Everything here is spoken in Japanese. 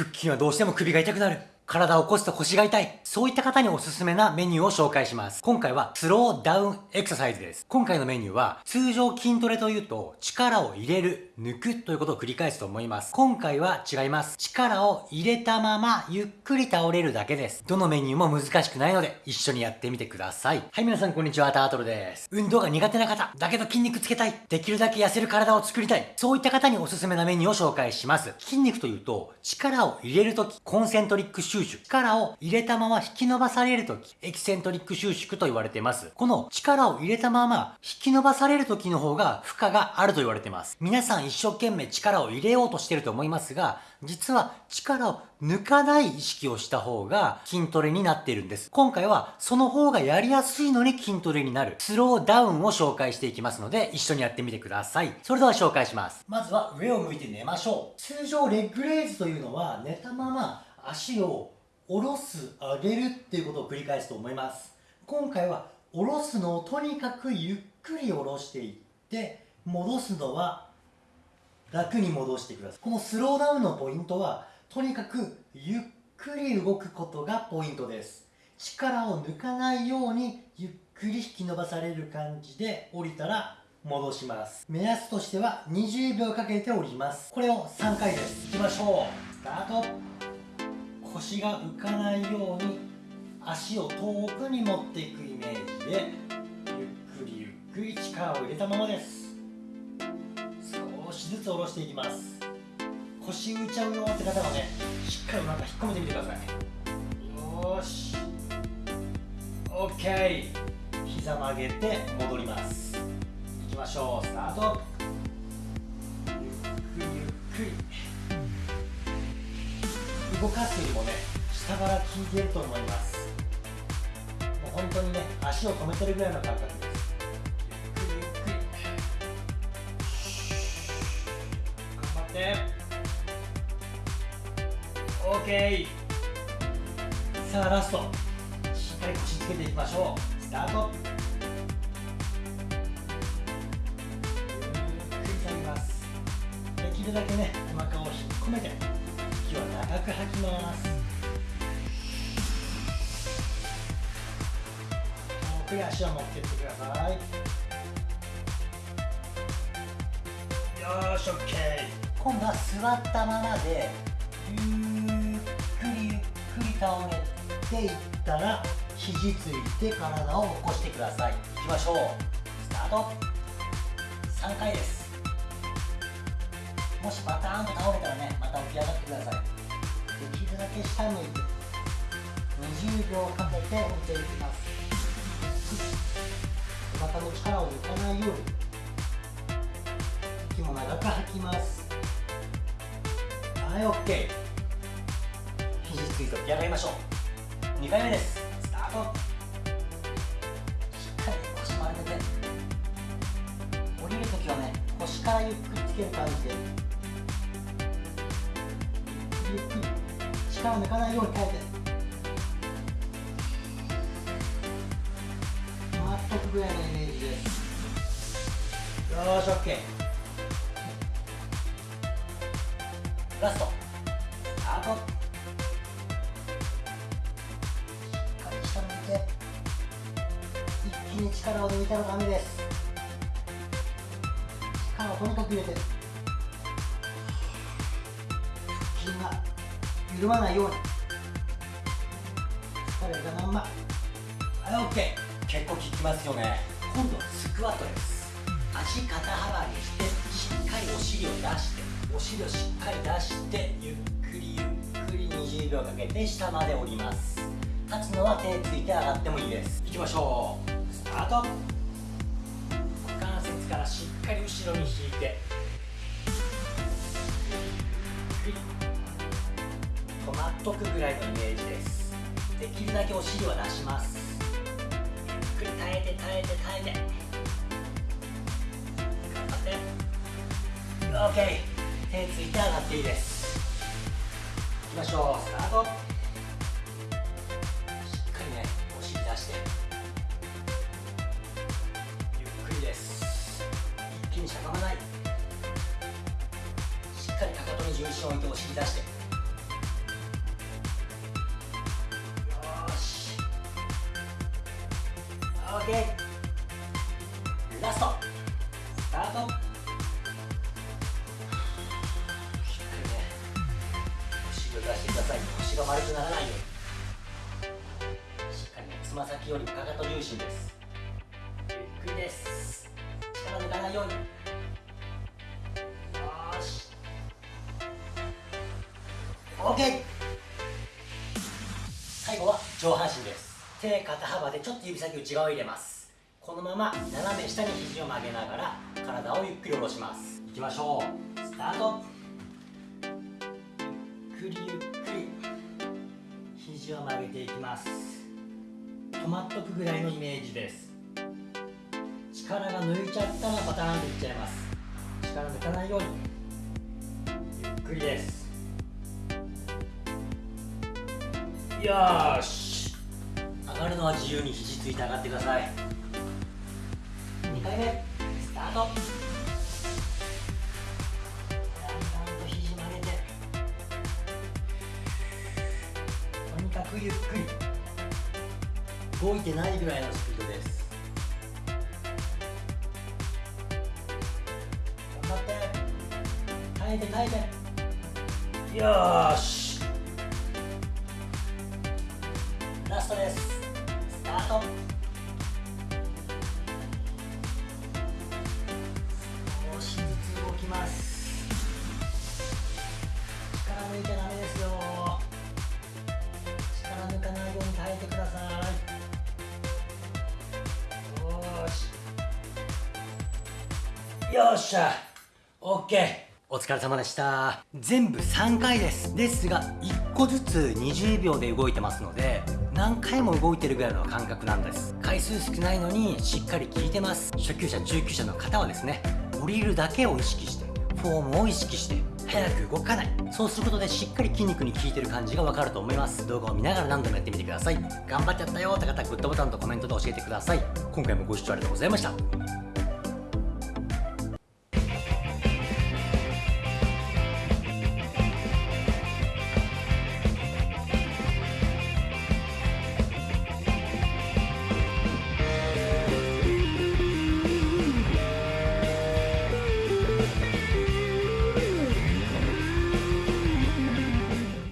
腹筋はどうしても首が痛くなる。体を起こすと腰が痛い。そういった方におすすめなメニューを紹介します。今回はスローダウンエクササイズです。今回のメニューは通常筋トレというと力を入れる、抜くということを繰り返すと思います。今回は違います。力を入れたままゆっくり倒れるだけです。どのメニューも難しくないので一緒にやってみてください。はい、皆さんこんにちは、タートルです。運動が苦手な方、だけど筋肉つけたい。できるだけ痩せる体を作りたい。そういった方におすすめなメニューを紹介します。筋肉というと力を入れるとき、コンセントリックシュ収縮、力を入れたまま引き伸ばされるとき、エキセントリック収縮と言われています。この力を入れたまま引き伸ばされるときの方が負荷があると言われています。皆さん一生懸命力を入れようとしてると思いますが、実は力を抜かない意識をした方が筋トレになっているんです。今回はその方がやりやすいのに筋トレになるスローダウンを紹介していきますので一緒にやってみてください。それでは紹介します。まずは上を向いて寝ましょう。通常レッグレイズというのは寝たまま足を下ろす上げるっていうことを繰り返すと思います。今回は下ろすのをとにかくゆっくり下ろしていって戻すのは楽に戻してください。このスローダウンのポイントはとにかくゆっくり動くことがポイントです。力を抜かないようにゆっくり引き伸ばされる感じで降りたら戻します。目安としては20秒かけて降ります。これを3回です。いきましょう。スタート。腰が浮かないように足を遠くに持っていくイメージでゆっくりゆっくり力を入れたままです。少しずつ下ろしていきます。腰浮いちゃうよって方はねしっかりなんか引っ込めてみてください。よし。OK 膝曲げて戻ります。いきましょう。スタート。動かすよりもね下から効いてると思います。もう本当にね足を止めてるぐらいの感覚です。ゆっくりゆっくり。頑張って。OK さあラスト。しっかり腰つけていきましょう。スタート。ゆっくり下げます。できるだけねお腹を引っ込めて。息は長く吐きます。遠くに足を持ってってください。よし OK 今度は座ったままでゆっくりゆっくり倒れていったら肘ついて体を起こしてください。いきましょう。スタート。3回です。もしバターンと倒れたらねまた起き上がってください。できるだけ下向いて20秒かけて降りていきます。お腹の力を抜かないように。息も長く吐きます。はい OK 肘ついて起き上がりましょう。2回目です。スタート。しっかり腰丸めて。降りるときはね腰からゆっくりける感じでゆっくり力を抜かないように変えて。止まっとくぐらいのイメージで。すよし OK ラスト。スタートしっかり下向いて。一気に力を抜いたらダメです。力をとにかく入れて筋が緩まないように。疲れたまんま。はい OK 結構効きますよね。今度はスクワットです。足肩幅にしてしっかりお尻を出してお尻をしっかり出してゆっくりゆっくり20秒かけて下まで降ります。立つのは手ついて上がってもいいです。いきましょう。スタート。股関節からしっかり後ろに引いて。止まっとくぐらいのイメージです。できるだけお尻は出します。ゆっくり耐えて耐えて耐えて。頑張って。OK 手ついて上がっていいです。いきましょう。スタート。重心を糸を引き出して。よし。OK ラスト。スタート。低いね後ろ出してください。腰が丸くならないように。しっかりねつま先よりかかと重心です。ゆっくりです。力抜かないように。OK 最後は上半身です。手肩幅でちょっと指先内側を入れます。このまま斜め下に肘を曲げながら体をゆっくり下ろします。いきましょう。スタート。ゆっくりゆっくり。肘を曲げていきます。止まっとくぐらいのイメージです。力が抜いちゃったらパターンでいっちゃいます。力抜かないように。ゆっくりです。よーし。上がるのは自由に肘ついて上がってください。2回目。スタート。だんだんと肘曲げて。とにかくゆっくり。動いてないぐらいのスピードです。頑張って。耐えて耐えて。よーしトですスタート。少しずつ動きます力抜いちゃダメですよ。力抜かないように耐えてください。よしよっしゃ。OK お疲れ様でした。全部3回です。ですが1個ずつ20秒で動いてますので何回も動いてるぐらいの感覚なんです。回数少ないのにしっかり効いてます。初級者中級者の方はですね降りるだけを意識してフォームを意識して早く動かない。そうすることでしっかり筋肉に効いてる感じがわかると思います。動画を見ながら何度もやってみてください。頑張っちゃったよって方グッドボタンとコメントで教えてください。今回もご視聴ありがとうございました。